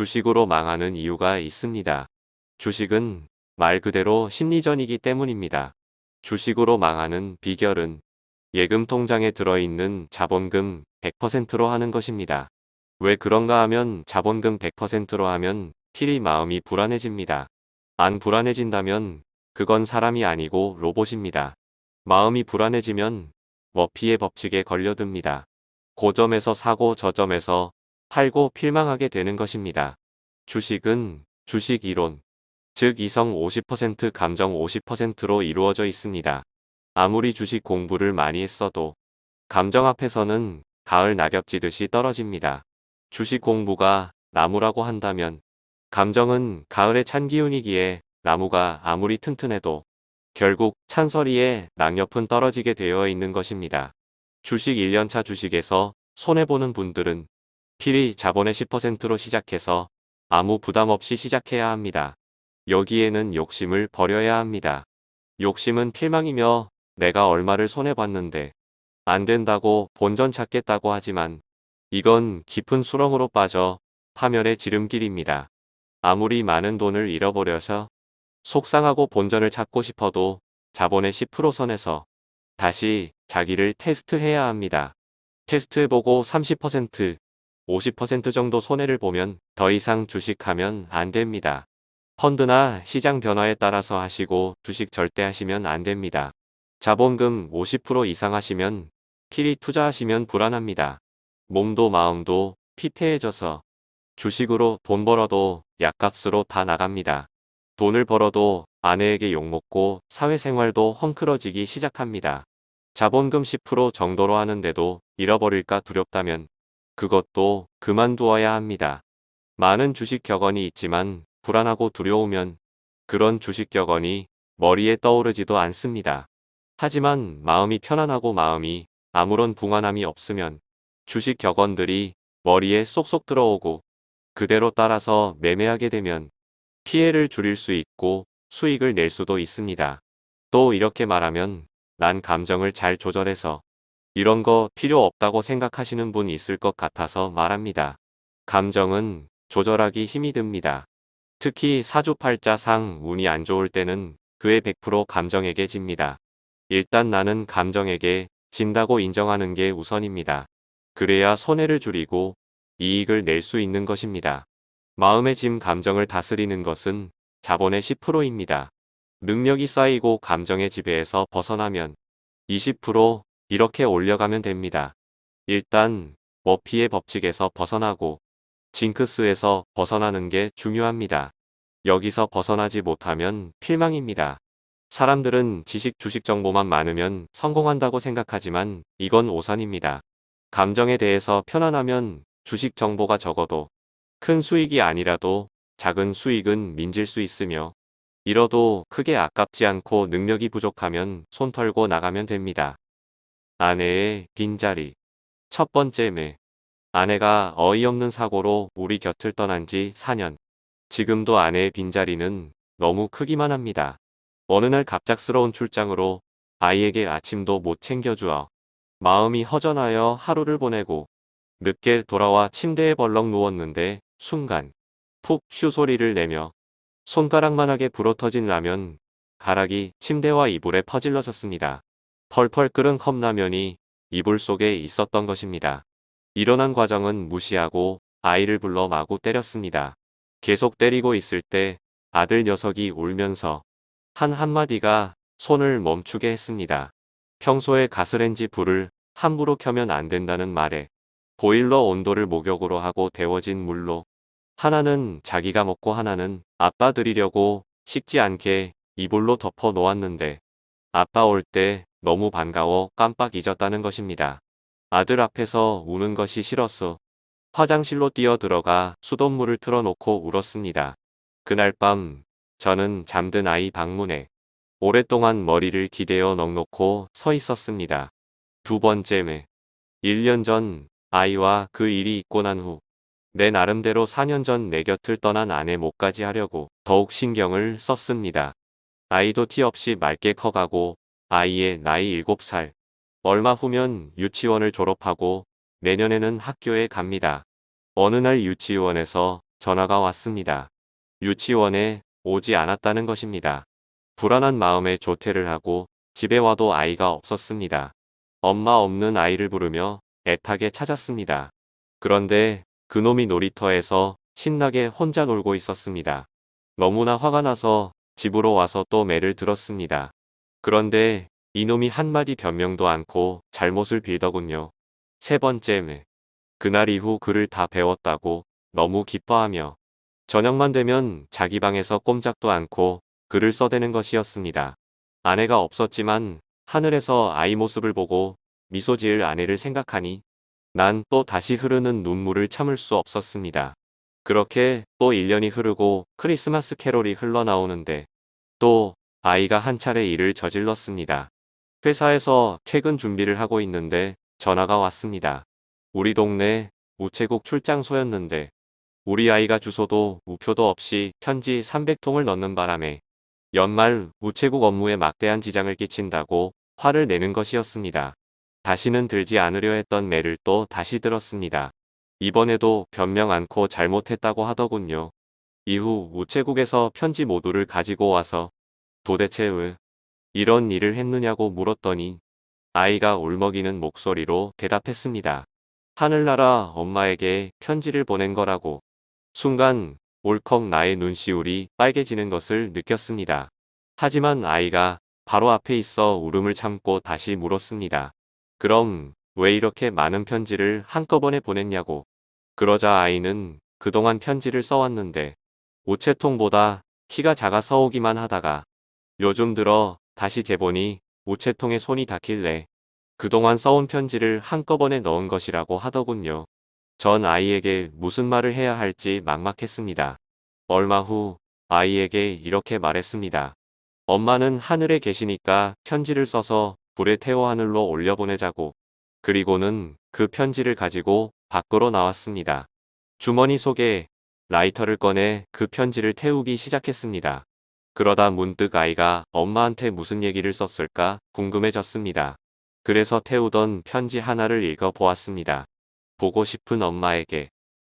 주식으로 망하는 이유가 있습니다. 주식은 말 그대로 심리전이기 때문입니다. 주식으로 망하는 비결은 예금 통장에 들어있는 자본금 100%로 하는 것입니다. 왜 그런가 하면 자본금 100%로 하면 필히 마음이 불안해집니다. 안 불안해진다면 그건 사람이 아니고 로봇입니다. 마음이 불안해지면 머피의 법칙에 걸려듭니다. 고점에서 사고 저점에서 팔고 필망하게 되는 것입니다. 주식은 주식 이론, 즉 이성 50% 감정 50%로 이루어져 있습니다. 아무리 주식 공부를 많이 했어도 감정 앞에서는 가을 낙엽지듯이 떨어집니다. 주식 공부가 나무라고 한다면 감정은 가을의 찬 기운이기에 나무가 아무리 튼튼해도 결국 찬서리에 낙엽은 떨어지게 되어 있는 것입니다. 주식 1년차 주식에서 손해보는 분들은 필히 자본의 10%로 시작해서 아무 부담 없이 시작해야 합니다. 여기에는 욕심을 버려야 합니다. 욕심은 필망이며 내가 얼마를 손해봤는데 안 된다고 본전 찾겠다고 하지만 이건 깊은 수렁으로 빠져 파멸의 지름길입니다. 아무리 많은 돈을 잃어버려서 속상하고 본전을 찾고 싶어도 자본의 10% 선에서 다시 자기를 테스트해야 합니다. 테스트해보고 30%, 50% 정도 손해를 보면 더 이상 주식하면 안 됩니다. 펀드나 시장 변화에 따라서 하시고 주식 절대 하시면 안 됩니다. 자본금 50% 이상 하시면 필히 투자하시면 불안합니다. 몸도 마음도 피폐해져서 주식으로 돈 벌어도 약값으로 다 나갑니다. 돈을 벌어도 아내에게 욕먹고 사회생활도 헝클어지기 시작합니다. 자본금 10% 정도로 하는데도 잃어버릴까 두렵다면 그것도 그만두어야 합니다. 많은 주식 격언이 있지만 불안하고 두려우면 그런 주식 격언이 머리에 떠오르지도 않습니다. 하지만 마음이 편안하고 마음이 아무런 붕안함이 없으면 주식 격언들이 머리에 쏙쏙 들어오고 그대로 따라서 매매하게 되면 피해를 줄일 수 있고 수익을 낼 수도 있습니다. 또 이렇게 말하면 난 감정을 잘 조절해서 이런 거 필요 없다고 생각하시는 분 있을 것 같아서 말합니다. 감정은 조절하기 힘이 듭니다. 특히 사주팔자상 운이 안 좋을 때는 그의 100% 감정에게 집니다. 일단 나는 감정에게 진다고 인정하는 게 우선입니다. 그래야 손해를 줄이고 이익을 낼 수 있는 것입니다. 마음의 짐 감정을 다스리는 것은 자본의 10%입니다. 능력이 쌓이고 감정의 지배에서 벗어나면 20% 이렇게 올려가면 됩니다. 일단 머피의 법칙에서 벗어나고 징크스에서 벗어나는 게 중요합니다. 여기서 벗어나지 못하면 필망입니다. 사람들은 지식 주식 정보만 많으면 성공한다고 생각하지만 이건 오산입니다. 감정에 대해서 편안하면 주식 정보가 적어도 큰 수익이 아니라도 작은 수익은 민질 수 있으며 잃어도 크게 아깝지 않고 능력이 부족하면 손 털고 나가면 됩니다. 아내의 빈자리 첫 번째 매 아내가 어이없는 사고로 우리 곁을 떠난 지 4년 지금도 아내의 빈자리는 너무 크기만 합니다. 어느 날 갑작스러운 출장으로 아이에게 아침도 못 챙겨주어 마음이 허전하여 하루를 보내고 늦게 돌아와 침대에 벌렁 누웠는데 순간 푹 휴 소리를 내며 손가락만하게 불어터진 라면 가락이 침대와 이불에 퍼질러졌습니다. 펄펄 끓은 컵라면이 이불 속에 있었던 것입니다. 일어난 과정은 무시하고 아이를 불러 마구 때렸습니다. 계속 때리고 있을 때 아들 녀석이 울면서 한 한마디가 손을 멈추게 했습니다. 평소에 가스렌지 불을 함부로 켜면 안 된다는 말에 보일러 온도를 목욕으로 하고 데워진 물로 하나는 자기가 먹고 하나는 아빠 드리려고 식지 않게 이불로 덮어 놓았는데 아빠 올 때 너무 반가워 깜빡 잊었다는 것입니다. 아들 앞에서 우는 것이 싫었어. 화장실로 뛰어 들어가 수돗물을 틀어놓고 울었습니다. 그날 밤 저는 잠든 아이 방문에 오랫동안 머리를 기대어 넉넉고 서 있었습니다. 두 번째 매 1년 전 아이와 그 일이 있고 난 후 내 나름대로 4년 전 내 곁을 떠난 아내 목까지 하려고 더욱 신경을 썼습니다. 아이도 티 없이 맑게 커가고 아이의 나이 7살. 얼마 후면 유치원을 졸업하고 내년에는 학교에 갑니다. 어느 날 유치원에서 전화가 왔습니다. 유치원에 오지 않았다는 것입니다. 불안한 마음에 조퇴를 하고 집에 와도 아이가 없었습니다. 엄마 없는 아이를 부르며 애타게 찾았습니다. 그런데 그놈이 놀이터에서 신나게 혼자 놀고 있었습니다. 너무나 화가 나서 집으로 와서 또 매를 들었습니다. 그런데 이놈이 한마디 변명도 않고 잘못을 빌더군요. 세 번째 매. 그날 이후 글을 다 배웠다고 너무 기뻐하며 저녁만 되면 자기 방에서 꼼짝도 않고 글을 써대는 것이었습니다. 아내가 없었지만 하늘에서 아이 모습을 보고 미소 지을 아내를 생각하니 난 또 다시 흐르는 눈물을 참을 수 없었습니다. 그렇게 또 1년이 흐르고 크리스마스 캐롤이 흘러나오는데 또 아이가 한 차례 일을 저질렀습니다. 회사에서 퇴근 준비를 하고 있는데 전화가 왔습니다. 우리 동네 우체국 출장소였는데 우리 아이가 주소도 우표도 없이 편지 300통을 넣는 바람에 연말 우체국 업무에 막대한 지장을 끼친다고 화를 내는 것이었습니다. 다시는 들지 않으려 했던 매를 또 다시 들었습니다. 이번에도 변명 않고 잘못했다고 하더군요. 이후 우체국에서 편지 모두를 가지고 와서 도대체 왜 이런 일을 했느냐고 물었더니 아이가 울먹이는 목소리로 대답했습니다. 하늘나라 엄마에게 편지를 보낸 거라고. 순간 울컥 나의 눈시울이 빨개지는 것을 느꼈습니다. 하지만 아이가 바로 앞에 있어 울음을 참고 다시 물었습니다. 그럼 왜 이렇게 많은 편지를 한꺼번에 보냈냐고. 그러자 아이는 그동안 편지를 써왔는데 우체통보다 키가 작아 서 오기만 하다가 요즘 들어 다시 재보니 우체통에 손이 닿길래 그동안 써온 편지를 한꺼번에 넣은 것이라고 하더군요. 전 아이에게 무슨 말을 해야 할지 막막했습니다. 얼마 후 아이에게 이렇게 말했습니다. 엄마는 하늘에 계시니까 편지를 써서 불에 태워 하늘로 올려보내자고. 그리고는 그 편지를 가지고 밖으로 나왔습니다. 주머니 속에 라이터를 꺼내 그 편지를 태우기 시작했습니다. 그러다 문득 아이가 엄마한테 무슨 얘기를 썼을까 궁금해졌습니다. 그래서 태우던 편지 하나를 읽어 보았습니다. 보고 싶은 엄마에게.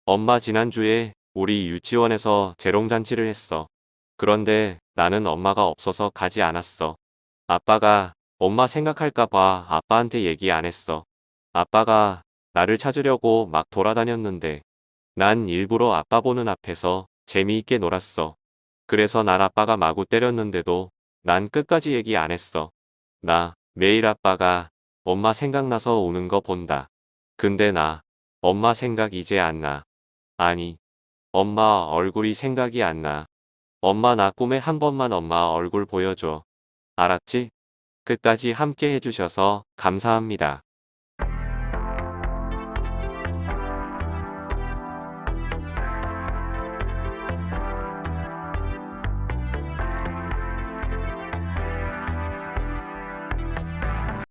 엄마 지난주에 우리 유치원에서 재롱잔치를 했어. 그런데 나는 엄마가 없어서 가지 않았어. 아빠가 엄마 생각할까봐 아빠한테 얘기 안 했어. 아빠가 나를 찾으려고 막 돌아다녔는데 난 일부러 아빠 보는 앞에서 재미있게 놀았어. 그래서 날 아빠가 마구 때렸는데도 난 끝까지 얘기 안 했어. 나 매일 아빠가 엄마 생각나서 우는 거 본다. 근데 나 엄마 생각 이제 안 나. 아니 엄마 얼굴이 생각이 안 나. 엄마 나 꿈에 한 번만 엄마 얼굴 보여줘. 알았지? 끝까지 함께 해주셔서 감사합니다.